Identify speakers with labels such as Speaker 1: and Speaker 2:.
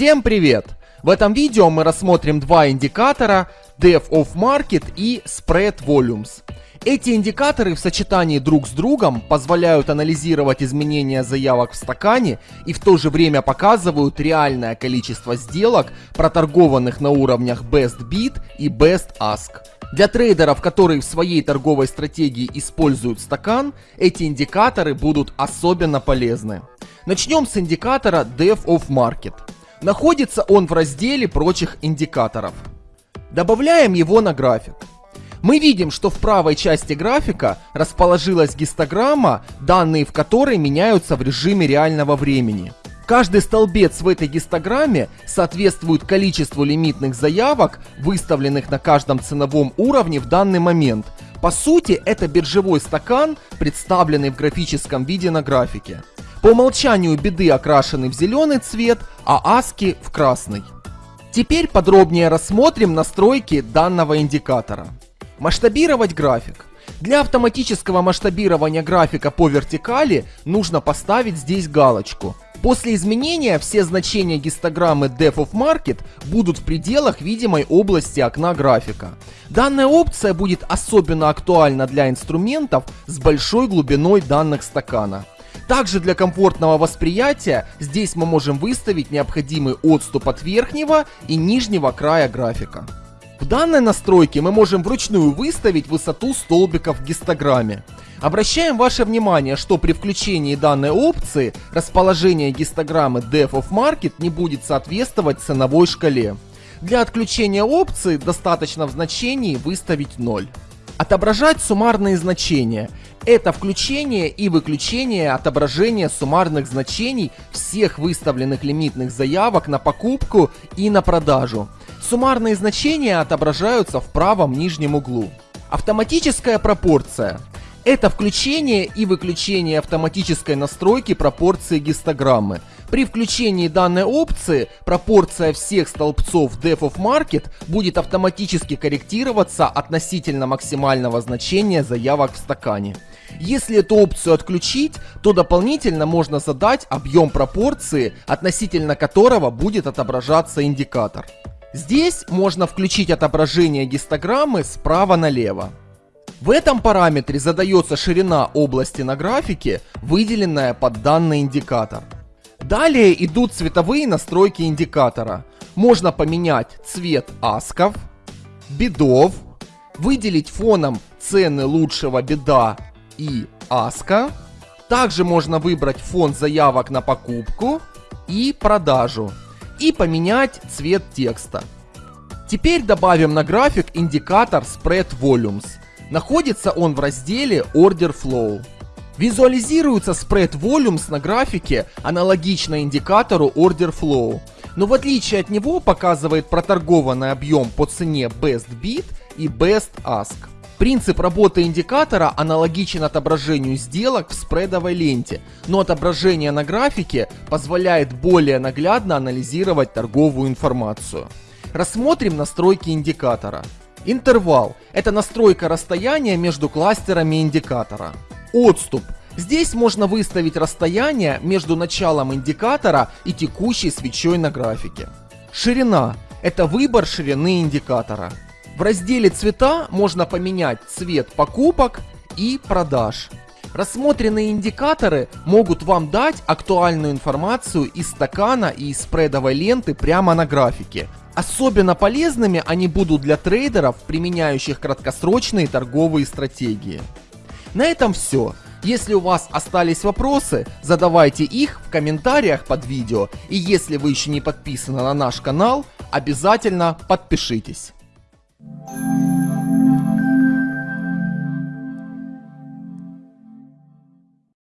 Speaker 1: Всем привет! В этом видео мы рассмотрим два индикатора Depth of Market и Spread Volumes. Эти индикаторы в сочетании друг с другом позволяют анализировать изменения заявок в стакане и в то же время показывают реальное количество сделок, проторгованных на уровнях Best Bid и Best Ask. Для трейдеров, которые в своей торговой стратегии используют стакан, эти индикаторы будут особенно полезны. Начнем с индикатора Depth of Market. Находится он в разделе прочих индикаторов. Добавляем его на график. Мы видим, что в правой части графика расположилась гистограмма, данные в которой меняются в режиме реального времени. Каждый столбец в этой гистограмме соответствует количеству лимитных заявок, выставленных на каждом ценовом уровне в данный момент. По сути, это биржевой стакан, представленный в графическом виде на графике. По умолчанию беды окрашены в зеленый цвет, а аски в красный. Теперь подробнее рассмотрим настройки данного индикатора. Масштабировать график. Для автоматического масштабирования графика по вертикали нужно поставить здесь галочку. После изменения все значения гистограммы Depth of Market будут в пределах видимой области окна графика. Данная опция будет особенно актуальна для инструментов с большой глубиной данных стакана. Также для комфортного восприятия здесь мы можем выставить необходимый отступ от верхнего и нижнего края графика. В данной настройке мы можем вручную выставить высоту столбиков в гистограмме. Обращаем ваше внимание, что при включении данной опции расположение гистограммы Depth of Market не будет соответствовать ценовой шкале. Для отключения опции достаточно в значении выставить 0. Отображать суммарные значения. Это включение и выключение отображения суммарных значений всех выставленных лимитных заявок на покупку и на продажу. Суммарные значения отображаются в правом нижнем углу. Автоматическая пропорция. Это включение и выключение автоматической настройки пропорции гистограммы. При включении данной опции пропорция всех столбцов Depth of Market будет автоматически корректироваться относительно максимального значения заявок в стакане. Если эту опцию отключить, то дополнительно можно задать объем пропорции, относительно которого будет отображаться индикатор. Здесь можно включить отображение гистограммы справа налево. В этом параметре задается ширина области на графике, выделенная под данный индикатор. Далее идут цветовые настройки индикатора. Можно поменять цвет асков, бедов, выделить фоном цены лучшего беда и аска. Также можно выбрать фон заявок на покупку и продажу и поменять цвет текста. Теперь добавим на график индикатор Spread Volumes. Находится он в разделе Order Flow. Визуализируется Spread Volumes на графике аналогично индикатору Order Flow, но в отличие от него показывает проторгованный объем по цене Best Bid и Best Ask. Принцип работы индикатора аналогичен отображению сделок в спредовой ленте, но отображение на графике позволяет более наглядно анализировать торговую информацию. Рассмотрим настройки индикатора. Интервал – это настройка расстояния между кластерами индикатора. Отступ Здесь можно выставить расстояние между началом индикатора и текущей свечой на графике. Ширина – это выбор ширины индикатора. В разделе цвета можно поменять цвет покупок и продаж. Рассмотренные индикаторы могут вам дать актуальную информацию из стакана и из спредовой ленты прямо на графике. Особенно полезными они будут для трейдеров, применяющих краткосрочные торговые стратегии. На этом все. Если у вас остались вопросы, задавайте их в комментариях под видео. И если вы еще не подписаны на наш канал, обязательно подпишитесь.